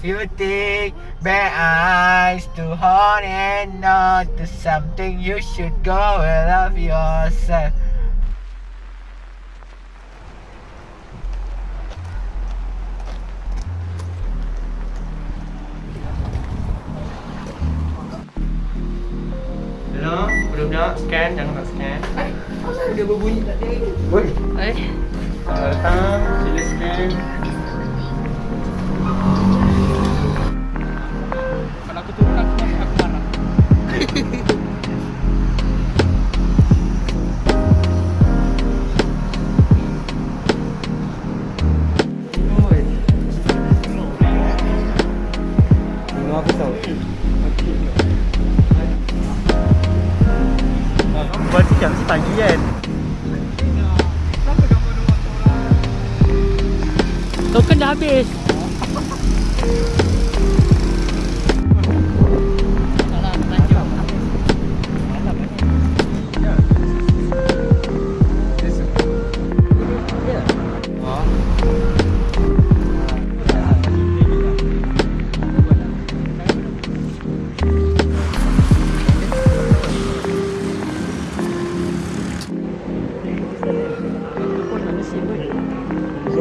if you take bare eyes to hold and not to something you should go and love yourself. Hello, budak-budak scan jangan tak scan. Kenapa dia berbunyi tak ada? Woi. Eh, Selamat datang, sila scan. no ha costado. Buat siang kan? Token dah habis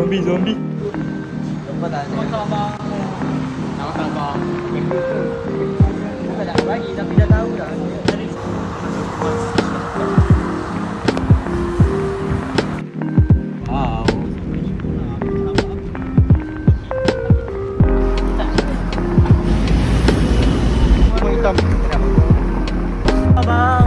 zombie zombie Bye-bye.